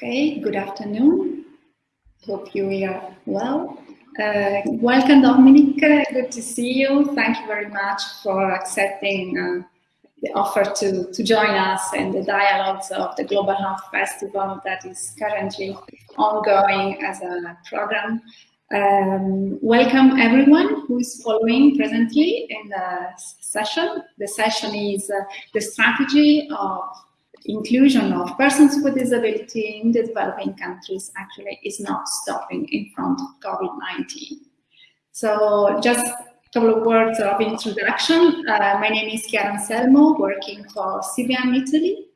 Okay, good afternoon. Hope you are well. Uh, welcome, Dominic. Good to see you. Thank you very much for accepting uh, the offer to, to join us in the dialogues of the Global Health Festival that is currently ongoing as a program. Um, welcome everyone who is following presently in the session. The session is uh, the strategy of inclusion of persons with disability in the developing countries actually is not stopping in front of COVID-19. So just a couple of words of introduction. Uh, my name is Chiara Anselmo, working for CBM Italy,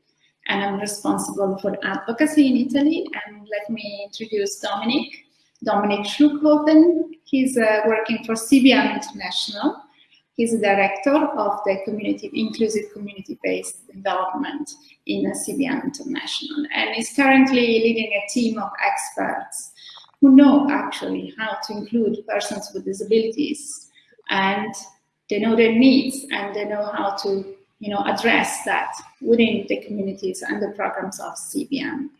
and I'm responsible for advocacy in Italy. And let me introduce Dominic. Dominic Schluckhofen. He's uh, working for CBM International. He's the director of the community, inclusive community-based development in CBM International and is currently leading a team of experts who know actually how to include persons with disabilities and they know their needs and they know how to you know, address that within the communities and the programs of CBM.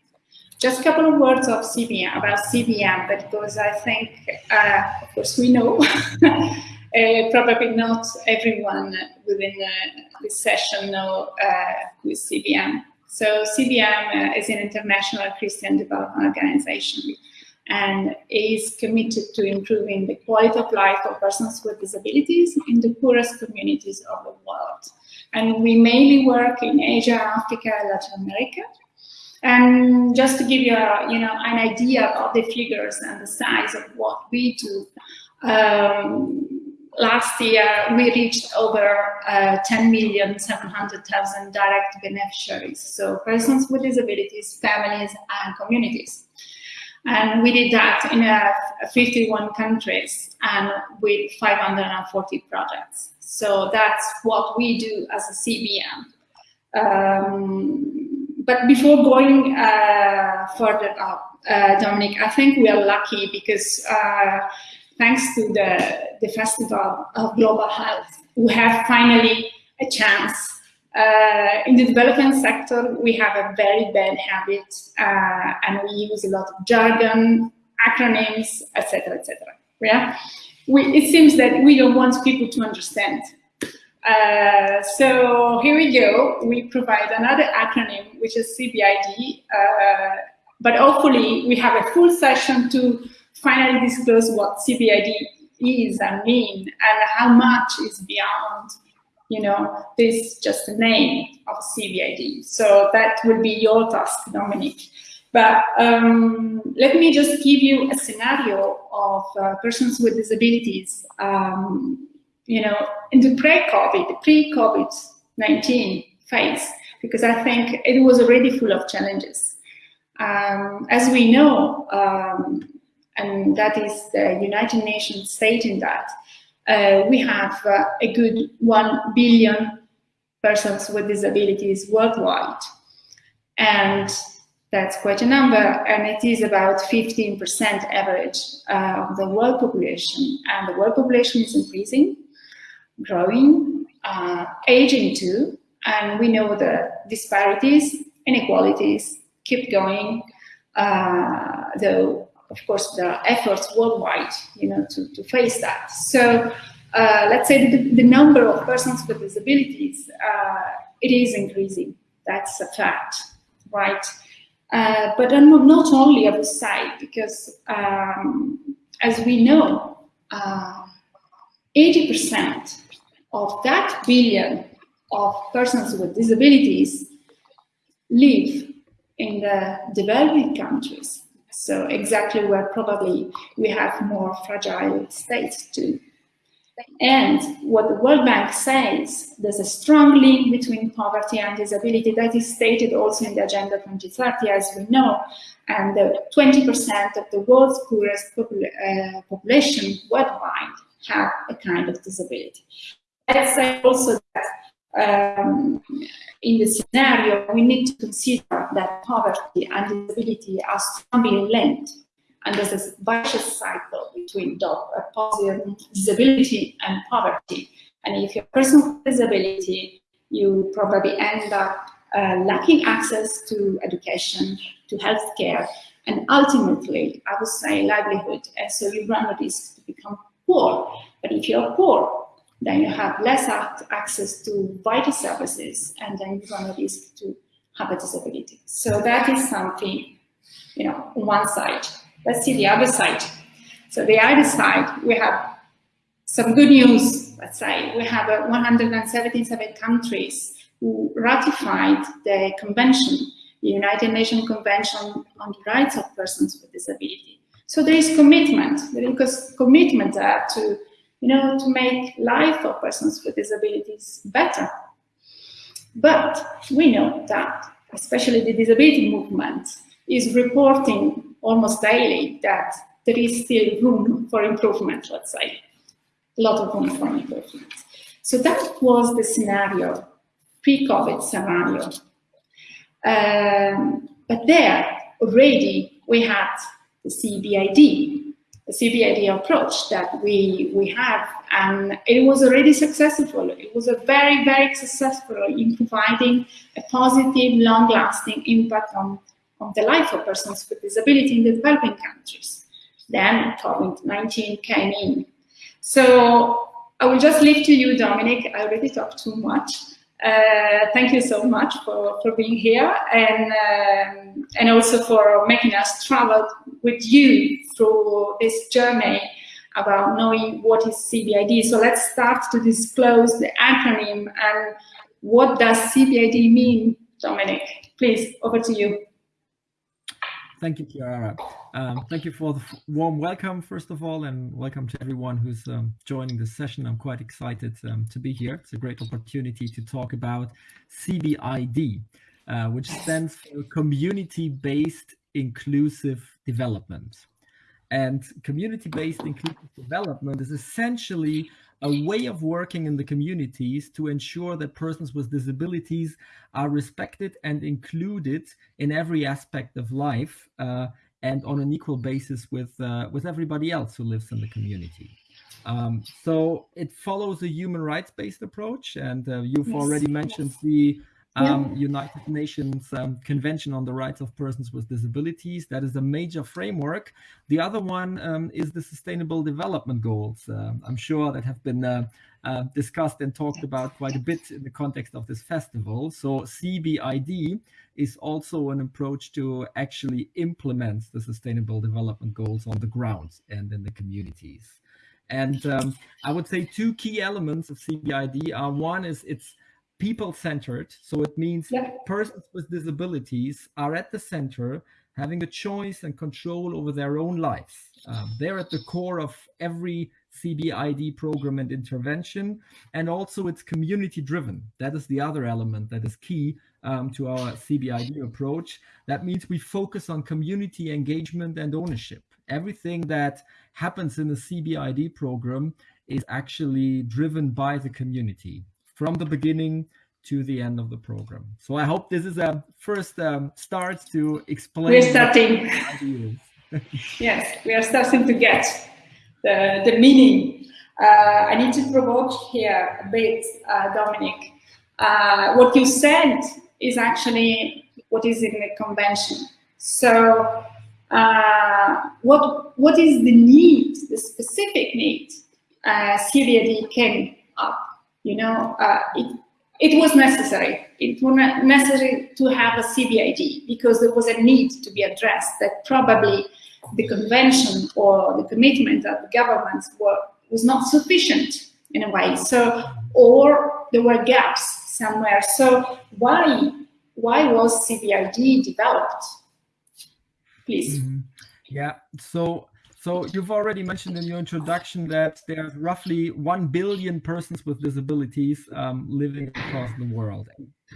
Just a couple of words of CBM, about CBM, because I think, uh, of course, we know Uh, probably not everyone within uh, this session know uh, who is CBM. So CBM uh, is an international Christian development organization and is committed to improving the quality of life of persons with disabilities in the poorest communities of the world. And we mainly work in Asia, Africa, Latin America. And just to give you, a, you know, an idea of the figures and the size of what we do, um, last year we reached over uh, 10,700,000 direct beneficiaries, so persons with disabilities, families and communities. And we did that in uh, 51 countries and with 540 projects. So that's what we do as a CBM. Um, but before going uh, further up, uh, Dominic, I think we are lucky because uh, thanks to the, the Festival of Global Health, we have finally a chance. Uh, in the development sector, we have a very bad habit uh, and we use a lot of jargon, acronyms, etc., etc. Yeah, we, it seems that we don't want people to understand. Uh, so here we go. We provide another acronym, which is CBID, uh, but hopefully we have a full session to finally disclose what CBID is and mean and how much is beyond, you know, this just a name of CBID. So that would be your task, Dominic. But um, let me just give you a scenario of uh, persons with disabilities, um, you know, in the pre-COVID, pre-COVID-19 phase, because I think it was already full of challenges. Um, as we know, um, and that is the United Nations stating that uh, we have uh, a good 1 billion persons with disabilities worldwide. And that's quite a number, and it is about 15% average uh, of the world population. And the world population is increasing, growing, uh, aging too, and we know the disparities, inequalities keep going, uh, though of course, there are efforts worldwide, you know, to, to face that. So uh, let's say the, the, number of persons with disabilities, uh, it is increasing. That's a fact, right? Uh, but not only, I would say, because um, as we know, 80% uh, of that billion of persons with disabilities live in the developing countries. So exactly where probably we have more fragile states too. And what the World Bank says, there's a strong link between poverty and disability that is stated also in the Agenda 2030, as we know, and 20% of the world's poorest popula uh, population worldwide have a kind of disability. Let's say also that um, in the scenario, we need to consider that poverty and disability are strongly linked. And there's a vicious cycle between disability and poverty. And if you're a person with disability, you probably end up uh, lacking access to education, to healthcare, and ultimately, I would say livelihood. And so you run the risk to become poor. But if you're poor, then you have less access to vital services, and then you run the risk to have a disability. So that is something, you know, on one side. Let's see the other side. So the other side, we have some good news, let's say. We have uh, 177 countries who ratified the convention, the United Nations Convention on the Rights of Persons with Disability. So there is commitment, there is commitment there to, you know, to make life of persons with disabilities better. But we know that, especially the disability movement, is reporting almost daily that there is still room for improvement, let's say, a lot of room for improvement. So that was the scenario, pre-COVID scenario. Um, but there, already, we had the CBID, CBID approach that we, we have, and it was already successful. It was a very, very successful in providing a positive, long-lasting impact on, on the life of persons with disability in the developing countries. Then COVID-19 came in. So I will just leave to you, Dominic. I already talked too much. Uh, thank you so much for, for being here and, um, and also for making us travel with you through this journey about knowing what is CBID. So let's start to disclose the acronym and what does CBID mean, Dominic? Please, over to you. Thank you, Chiara. Um, thank you for the warm welcome, first of all, and welcome to everyone who's um, joining this session. I'm quite excited um, to be here. It's a great opportunity to talk about CBID, uh, which stands for Community-Based Inclusive Development. And community-based inclusive development is essentially a way of working in the communities to ensure that persons with disabilities are respected and included in every aspect of life uh, and on an equal basis with uh, with everybody else who lives in the community. Um, so it follows a human rights-based approach, and uh, you've yes. already mentioned the um, yeah. United Nations um, Convention on the Rights of Persons with Disabilities. That is a major framework. The other one um, is the Sustainable Development Goals. Uh, I'm sure that have been uh, uh, discussed and talked about quite a bit in the context of this festival. So CBID is also an approach to actually implement the Sustainable Development Goals on the ground and in the communities. And um, I would say two key elements of CBID are one is it's people-centered. So it means yeah. persons with disabilities are at the center, having a choice and control over their own lives. Um, they're at the core of every CBID program and intervention, and also it's community driven. That is the other element that is key um, to our CBID approach. That means we focus on community engagement and ownership. Everything that happens in the CBID program is actually driven by the community from the beginning to the end of the program. So I hope this is a first um, start to explain. We're starting. yes, we are starting to get the, the meaning. Uh, I need to provoke here a bit, uh, Dominic. Uh, what you said is actually what is in the convention. So uh, what what is the need, the specific need? Uh, CBID came up you know, uh, it, it was necessary. It was necessary to have a CBID because there was a need to be addressed that probably the convention or the commitment of the governments were, was not sufficient in a way. So, or there were gaps somewhere. So why, why was CBID developed? Please. Mm -hmm. Yeah, so so you've already mentioned in your introduction that there's roughly 1 billion persons with disabilities um, living across the world.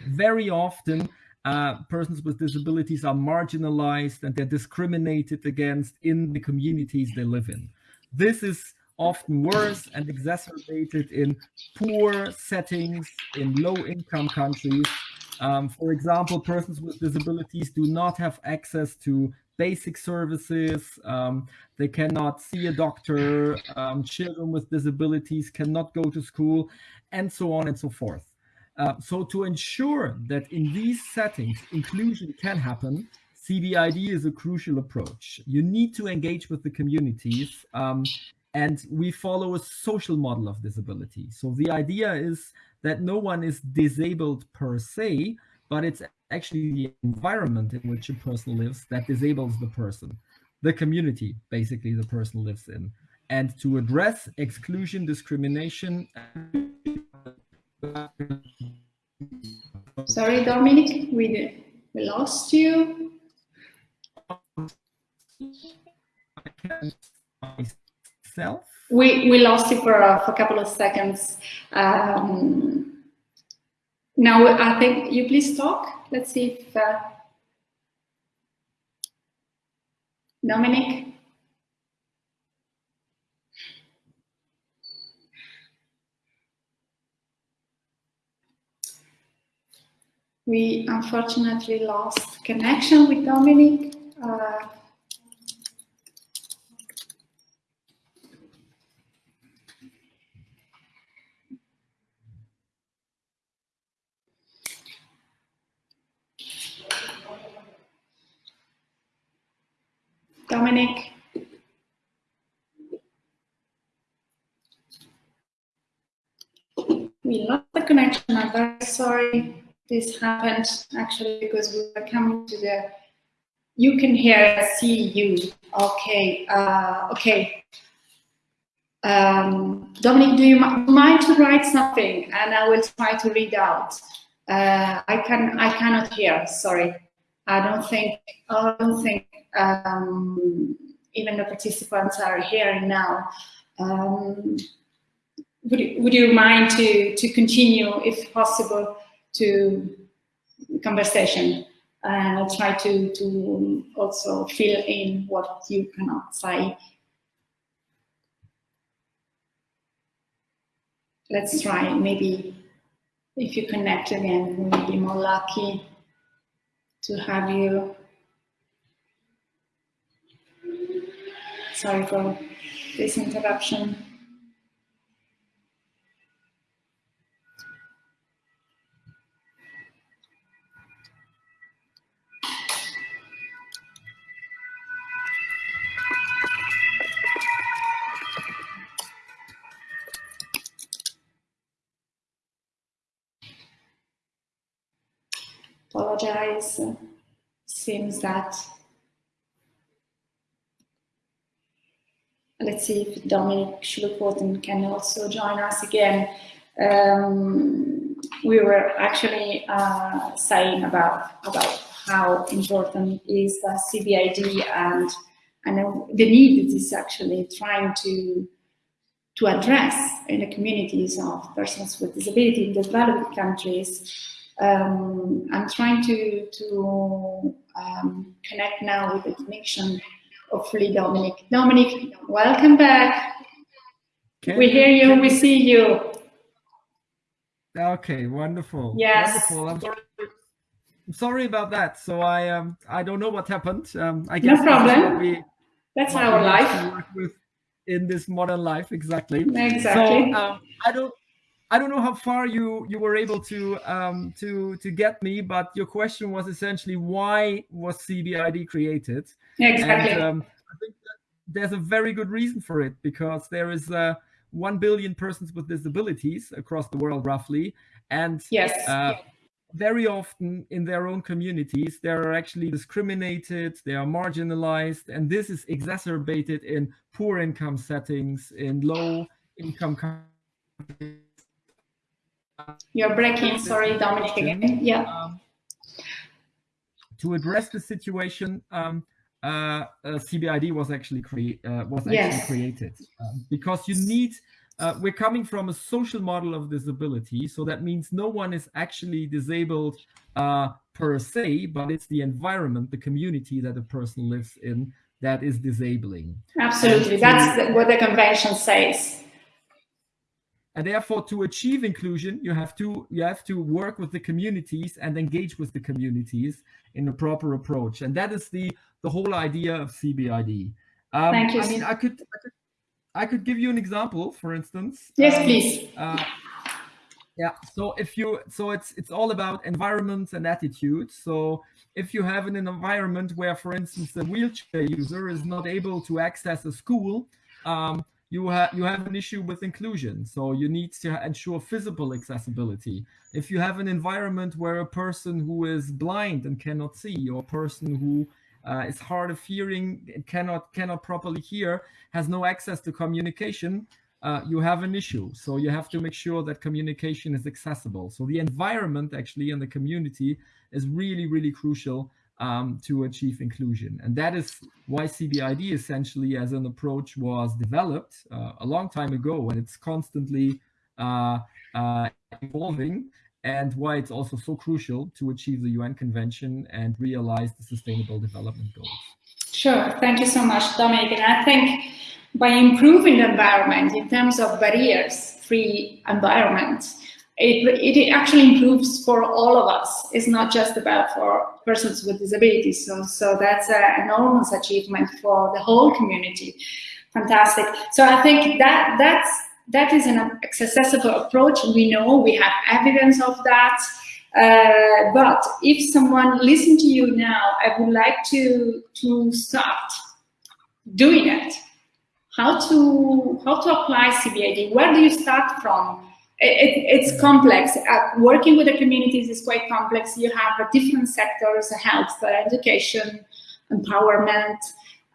Very often, uh, persons with disabilities are marginalized and they're discriminated against in the communities they live in. This is often worse and exacerbated in poor settings in low-income countries. Um, for example, persons with disabilities do not have access to basic services. Um, they cannot see a doctor. Um, children with disabilities cannot go to school, and so on and so forth. Uh, so to ensure that in these settings, inclusion can happen, CBID is a crucial approach. You need to engage with the communities um, and we follow a social model of disability. So the idea is that no one is disabled per se, but it's actually the environment in which a person lives that disables the person, the community basically the person lives in. And to address exclusion, discrimination. Sorry, Dominic, we, we lost you. Myself? We, we lost you for, uh, for a couple of seconds. Um, now, I think you please talk. Let's see if uh, Dominic. We unfortunately lost connection with Dominic. Uh, Dominic. We lost the connection. I'm this happened actually because we were coming to the you can hear see you. Okay uh, okay. Um, Dominic do you mind to write something? And I will try to read out. Uh, I can I cannot hear sorry. I don't think I don't think um, even the participants are hearing now. Um, would, would you mind to to continue if possible to conversation and I'll try to, to also fill in what you cannot say. Let's try, maybe if you connect again, we'll be more lucky to have you. Sorry for this interruption. Apologize. Seems that let's see if Dominic Schluckworten can also join us again. Um, we were actually uh, saying about about how important is the CBID and and the need is actually trying to to address in the communities of persons with disability in developing countries um, I'm trying to, to um, connect now with the connection, hopefully Dominic. Dominic, welcome back. Can we hear you, we see you. Okay, wonderful. Yes. Wonderful. I'm sorry, I'm sorry about that. So I um I don't know what happened. Um, I guess no problem. We, That's our life. in this modern life, exactly. Exactly. So um, I don't I don't know how far you you were able to um, to to get me, but your question was essentially why was CBID created? exactly. And, um, I think there's a very good reason for it because there is uh, one billion persons with disabilities across the world, roughly, and yes. Uh, very often in their own communities, they are actually discriminated, they are marginalized, and this is exacerbated in poor income settings, in low income countries you're breaking, sorry, Dominic again. Yeah. Um, to address the situation, um, uh, uh, CBID was actually, cre uh, was actually yes. created um, because you need. Uh, we're coming from a social model of disability, so that means no one is actually disabled uh, per se, but it's the environment, the community that a person lives in that is disabling. Absolutely, that's what the convention says and therefore to achieve inclusion you have to you have to work with the communities and engage with the communities in a proper approach and that is the the whole idea of cbid um, Thank you. i mean I could, I could i could give you an example for instance yes um, please uh, Yeah. So if you, so it's it's all about environment and attitude. So if you have an environment where, for instance, a wheelchair user is not able to access a school, um, you have you have an issue with inclusion. So you need to ensure physical accessibility. If you have an environment where a person who is blind and cannot see, or a person who uh, is hard of hearing, cannot cannot properly hear, has no access to communication, uh, you have an issue. So you have to make sure that communication is accessible. So the environment actually and the community is really, really crucial um, to achieve inclusion. And that is why CBID essentially as an approach was developed uh, a long time ago and it's constantly uh, uh, evolving and why it's also so crucial to achieve the UN Convention and realize the Sustainable Development Goals. Sure, thank you so much, Dominic. And I think by improving the environment in terms of barriers-free environment, it, it actually improves for all of us. It's not just about for persons with disabilities. So, so that's an enormous achievement for the whole community. Fantastic. So I think that that's that is an accessible approach. We know we have evidence of that. Uh, but if someone listen to you now, I would like to to start doing it. How to how to apply CBID? Where do you start from? It, it's complex. Uh, working with the communities is quite complex. You have uh, different sectors: health, education, empowerment,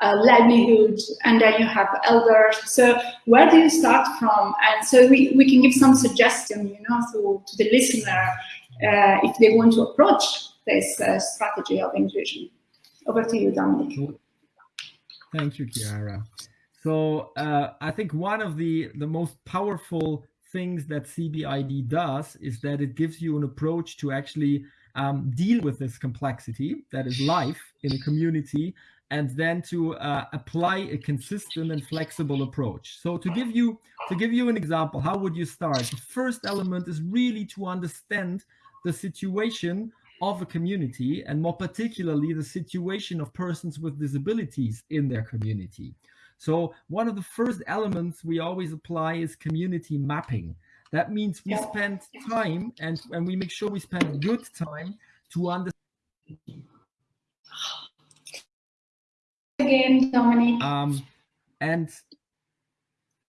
uh, livelihood, and then you have elders. So where do you start from? And so we, we can give some suggestion, you know, to, to the listener uh, if they want to approach this uh, strategy of inclusion. Over to you, Dominic. Thank you, Chiara. So uh, I think one of the, the most powerful things that CBID does is that it gives you an approach to actually um, deal with this complexity that is life in a community and then to uh, apply a consistent and flexible approach. So to give you to give you an example, how would you start? The first element is really to understand the situation of a community and more particularly the situation of persons with disabilities in their community. So one of the first elements we always apply is community mapping. That means we spend time and, and we make sure we spend good time to understand again, Dominic. Um, and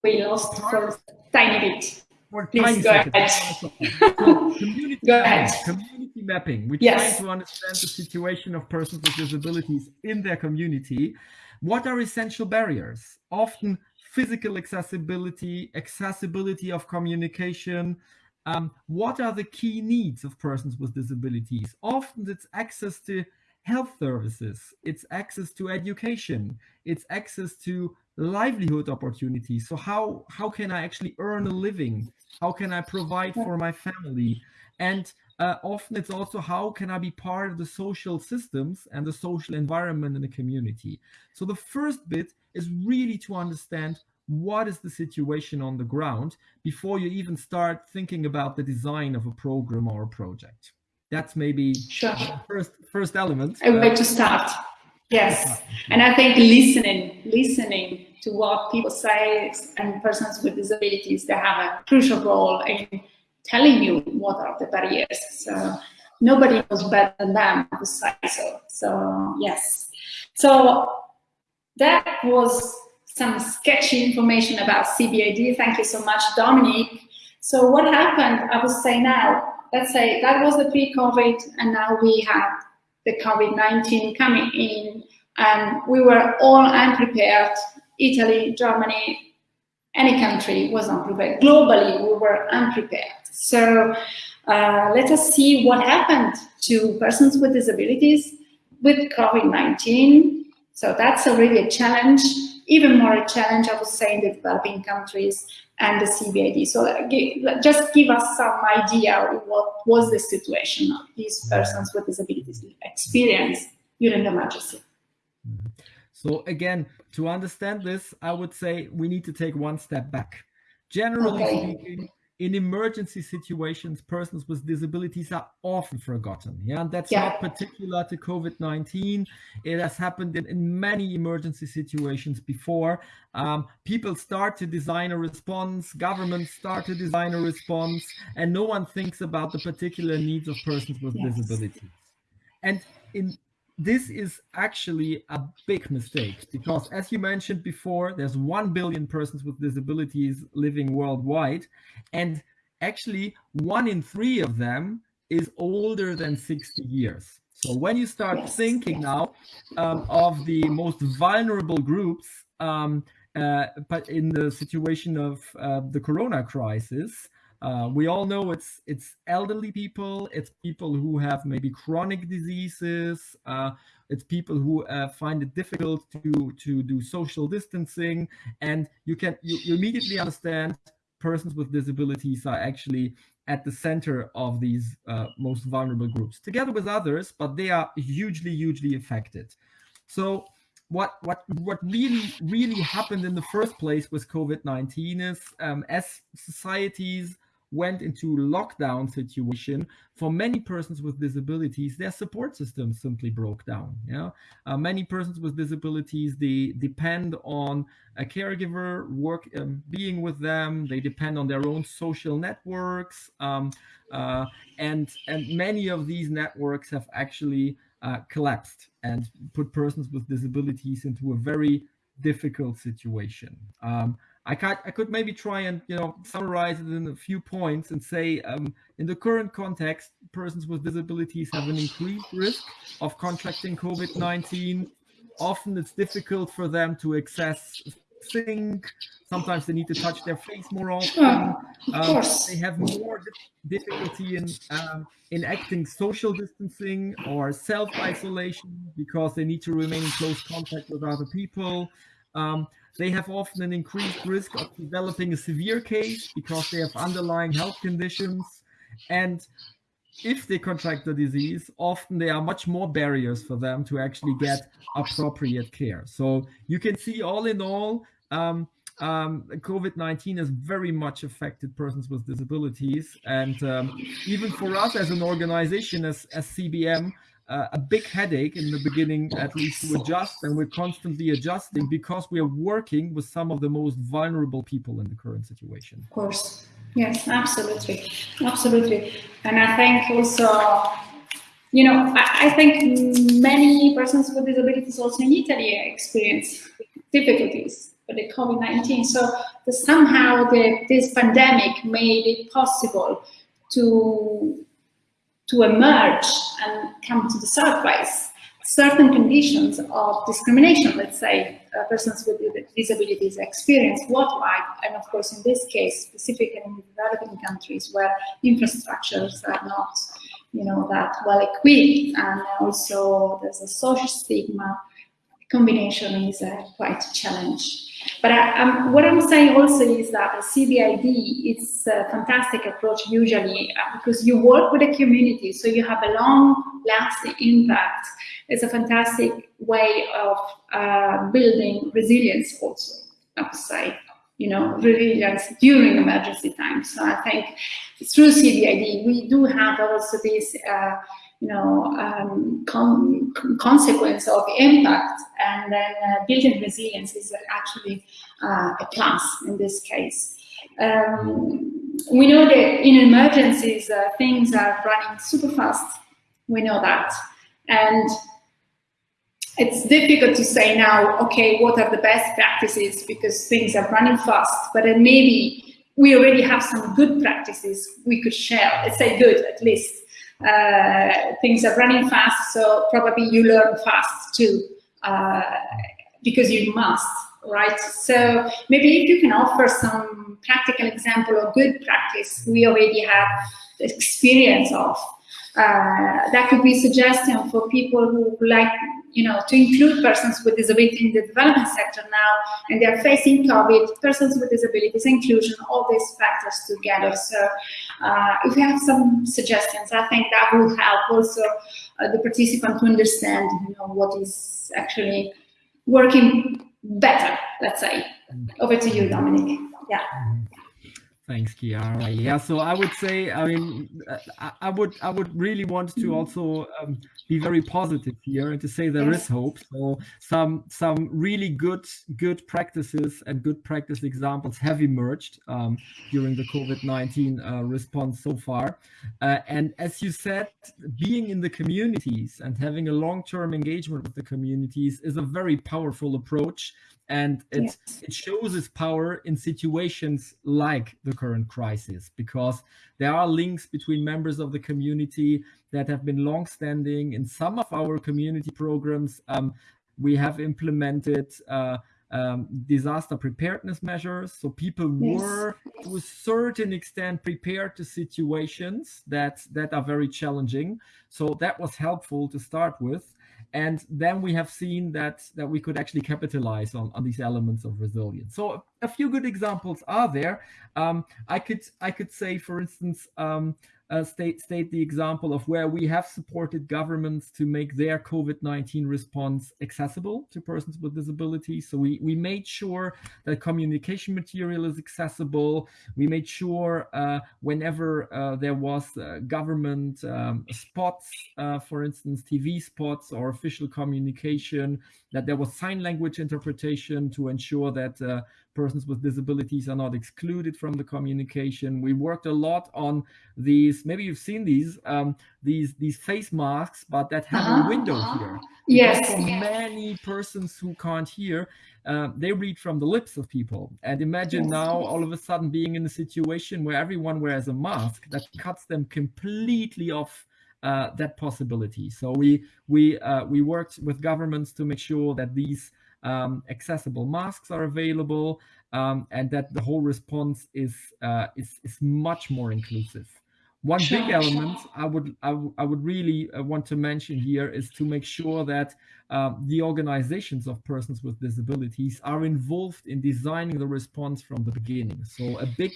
we lost for a tiny bit. For Please go seconds. ahead. So community Go mapping, ahead. community mapping. We Yes. try to understand the situation of persons with disabilities in their community. What are essential barriers? Often physical accessibility, accessibility of communication. Um, what are the key needs of persons with disabilities? Often it's access to health services, it's access to education, it's access to livelihood opportunities. So how, how can I actually earn a living? How can I provide for my family? And uh, often it's also how can I be part of the social systems and the social environment in the community. So the first bit is really to understand what is the situation on the ground before you even start thinking about the design of a program or a project. That's maybe Sure. the first first element. A way Uh, to start. Yes. And I think listening, listening to what people say and persons with disabilities, they have a crucial role in telling you what are the barriers. So nobody knows better than them say so. So yes. So that was some sketchy information about CBID. Thank you so much, Dominic. So what happened, I would say now, let's say that was the pre-COVID and now we have the COVID-19 coming in and we were all unprepared. Italy, Germany, any country was unprepared. Globally, we were unprepared. So uh, let us see what happened to persons with disabilities with COVID-19. So that's already a challenge, even more a challenge, I would say, in the developing countries and the CBID. So uh, just give us some idea of what was the situation of these persons with disabilities experience during the emergency. So again, to understand this, I would say we need to take one step back. Generally Okay. speaking, in emergency situations, persons with disabilities are often forgotten. Yeah, and that's Yeah. not particular to COVID-19. It has happened in, in many emergency situations before. Um, people start to design a response, governments start to design a response, and no one thinks about the particular needs of persons with Yes. disabilities. And in this is actually a big mistake because as you mentioned before there's 1 billion persons with disabilities living worldwide and actually one in three of them is older than 60 years so when you start Yes. thinking now um, of the most vulnerable groups um, uh, but in the situation of uh, the corona crisis uh, we all know it's it's elderly people, it's people who have maybe chronic diseases, uh, it's people who uh, find it difficult to to do social distancing, and you can you, you immediately understand persons with disabilities are actually at the center of these uh, most vulnerable groups, together with others, but they are hugely hugely affected. So what what what really really happened in the first place with COVID-19 is um, as societies went into lockdown situation for many persons with disabilities their support system simply broke down yeah? Uh, many persons with disabilities they depend on a caregiver work um, being with them they depend on their own social networks um, uh, and and many of these networks have actually uh, collapsed and put persons with disabilities into a very difficult situation. Um, I could, I could maybe try and you know summarize it in a few points and say um, in the current context, persons with disabilities have an increased risk of contracting COVID-19. Often it's difficult for them to access think. Sometimes they need to touch their face more often. Of Um, course. they have more difficulty in um, in acting social distancing or self-isolation because they need to remain in close contact with other people. Um, they have often an increased risk of developing a severe case because they have underlying health conditions. And if they contract the disease, often there are much more barriers for them to actually get appropriate care. So you can see all in all, um, um, COVID-19 has very much affected persons with disabilities. And um, even for us as an organization, as, as CBM, uh, a big headache in the beginning, at least to adjust. And we're constantly adjusting because we are working with some of the most vulnerable people in the current situation. Of course. Yes, absolutely. Absolutely. And I think also, you know, I, I think many persons with disabilities also in Italy experience difficulties with the COVID-19. So the, somehow the, this pandemic made it possible to to emerge and come to the surface certain conditions of discrimination, let's say, uh, persons with disabilities experience worldwide, and of course, in this case, specifically in developing countries where infrastructures are not, you know, that well equipped, and also there's a social stigma. Combination is uh, quite a challenge. But I, um, what I'm saying also is that CBID is a fantastic approach usually uh, because you work with a community, so you have a long-lasting impact. It's a fantastic way of uh, building resilience also, I would say, you know, resilience during emergency times. So I think through CBID, we do have also this uh, you know, um, con consequence of impact and then uh, building resilience is actually uh, a class in this case. Um, we know that in emergencies, uh, things are running super fast. We know that. And it's difficult to say now, okay, what are the best practices because things are running fast, but then maybe we already have some good practices we could share, let's say good at least. Uh, things are running fast, so probably you learn fast too, uh, because you must, right? So maybe if you can offer some practical example or good practice we already have experience of, uh, that could be suggestion for people who like, you know, to include persons with disability in the development sector now, and they're facing COVID, persons with disabilities, inclusion, all these factors together. So uh, if you have some suggestions, I think that will help also uh, the participant to understand, you know, what is actually working better, let's say. Over to you, Dominic. Yeah. Thanks, Chiara. Yeah, so I would say, I mean, I, would I would really want to also um, be very positive here and to say there yes. is hope. So some some really good good practices and good practice examples have emerged um, during the COVID-19 uh, response so far. Uh, and as you said, being in the communities and having a long-term engagement with the communities is a very powerful approach and it yes. it shows its power in situations like the current crisis because there are links between members of the community that have been long-standing in some of our community programs um, we have implemented uh, um, disaster preparedness measures. So people yes. were to a certain extent prepared to situations that, that are very challenging. So that was helpful to start with. And then we have seen that, that we could actually capitalize on, on these elements of resilience. So a few good examples are there. Um, I could I could say, for instance, um, uh, state state the example of where we have supported governments to make their COVID-19 response accessible to persons with disabilities. So we, we made sure that communication material is accessible. We made sure uh, whenever uh, there was uh, government um, spots, uh, for instance, TV spots or official communication, that there was sign language interpretation to ensure that uh, persons with disabilities are not excluded from the communication. We worked a lot on these, maybe you've seen these, um, these these face masks, but that have uh -huh. a window here. Yes. For many persons who can't hear, uh, they read from the lips of people. And imagine yes, now all of a sudden being in a situation where everyone wears a mask that cuts them completely off uh, that possibility. So we we uh, we worked with governments to make sure that these um, accessible masks are available, um, and that the whole response is, uh, is, is much more inclusive. One sure, big element sure. I would I, I would really uh, want to mention here is to make sure that um, the organizations of persons with disabilities are involved in designing the response from the beginning. So a big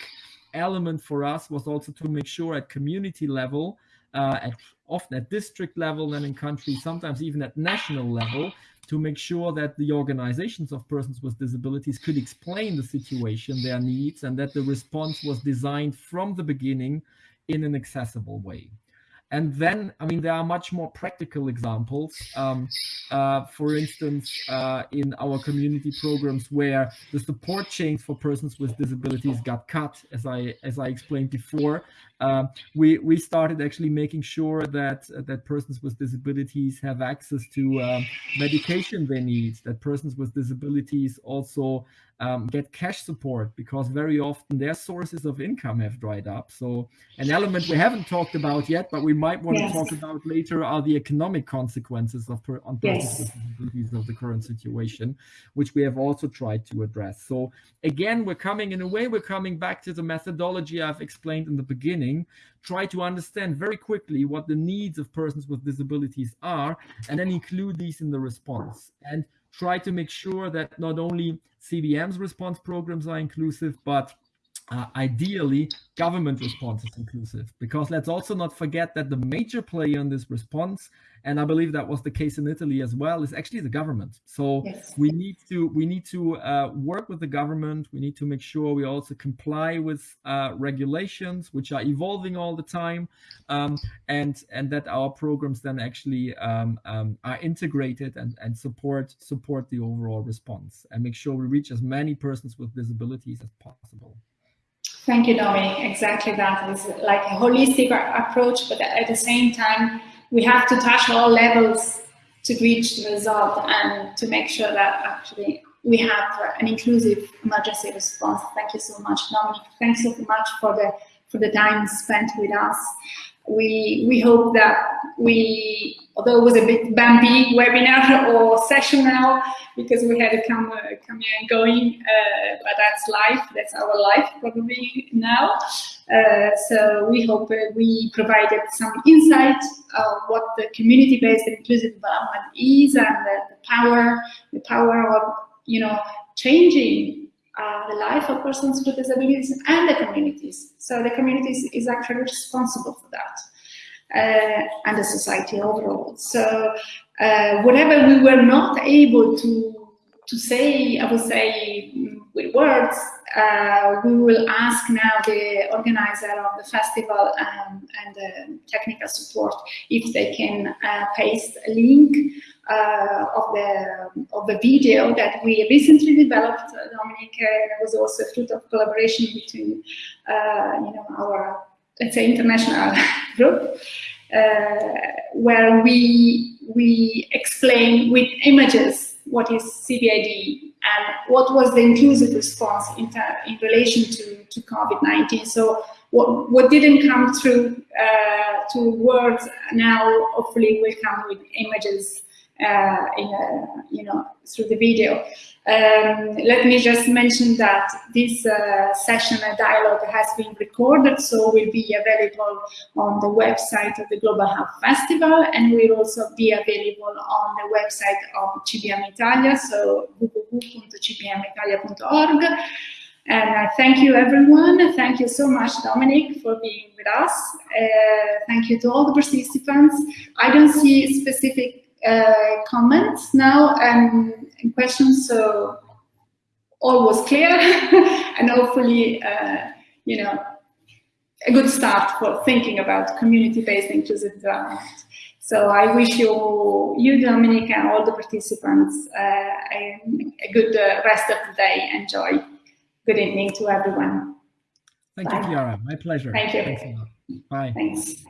element for us was also to make sure at community level, uh, at often at district level and in countries, sometimes even at national level, to make sure that the organizations of persons with disabilities could explain the situation, their needs, and that the response was designed from the beginning in an accessible way. And then, I mean, there are much more practical examples. Um, uh, for instance, uh, in our community programs where the support chains for persons with disabilities got cut, as I as I explained before, uh, we we started actually making sure that that persons with disabilities have access to um, medication they need. That persons with disabilities also um, get cash support because very often their sources of income have dried up. So an element we haven't talked about yet, but we might want yes. to talk about later are the economic consequences of per, on yes. of the current situation, which we have also tried to address. So again, we're coming in a way, we're coming back to the methodology I've explained in the beginning, try to understand very quickly what the needs of persons with disabilities are, and then include these in the response. And try to make sure that not only CBM's response programs are inclusive, but uh, ideally government response is inclusive. Because let's also not forget that the major player in this response and i believe that was the case in italy as well is actually the government. So yes. we need to we need to uh, work with the government. We need to make sure we also comply with uh, regulations which are evolving all the time um, and and that our programs then actually um, um, are integrated and and support support the overall response and make sure we reach as many persons with disabilities as possible Thank you, Dominic. Exactly that. It's like a holistic approach, but at the same time, we have to touch all levels to reach the result and to make sure that actually we have an inclusive emergency response. Thank you so much, Dominic. Thanks so much for the for the time spent with us we we hope that we although it was a bit bumpy webinar or session now because we had to come uh, coming and going uh, but that's life that's our life probably now. Uh, so we hope uh, we provided some insight of what the community-based inclusive development is and the, the power the power of you know changing uh, the life of persons with disabilities and the communities. So the communities is actually responsible for that uh, and the society overall. So uh, whatever we were not able to to say, I would say, with words, uh, we will ask now the organizer of the festival um, and the technical support if they can uh, paste a link uh, of the of the video that we recently developed. Dominic uh, was also a fruit of collaboration between uh, you know our let's say international group. Uh, where we we explain with images what is CBID and what was the inclusive response in, in relation to, to COVID-19. So what, what didn't come through uh, to words now hopefully will come with images uh, a, you know through the video. Um, let me just mention that this uh, session, a dialogue, has been recorded, so will be available on the website of the Global Health Festival, and will also be available on the website of CBM Italia, so www.cbmitalia.org. And uh, thank you, everyone. Thank you so much, Dominic, for being with us. Uh, thank you to all the participants. I don't see specific uh, comments now and, and, questions, so all was clear, and hopefully, uh, you know, a good start for thinking about community-based inclusive development. So I wish you, you Dominic, and all the participants uh, a, a, good uh, rest of the day. Enjoy. Good evening to everyone. Thank Bye. you, Chiara. My pleasure. Thank you. Thanks Bye. Thanks.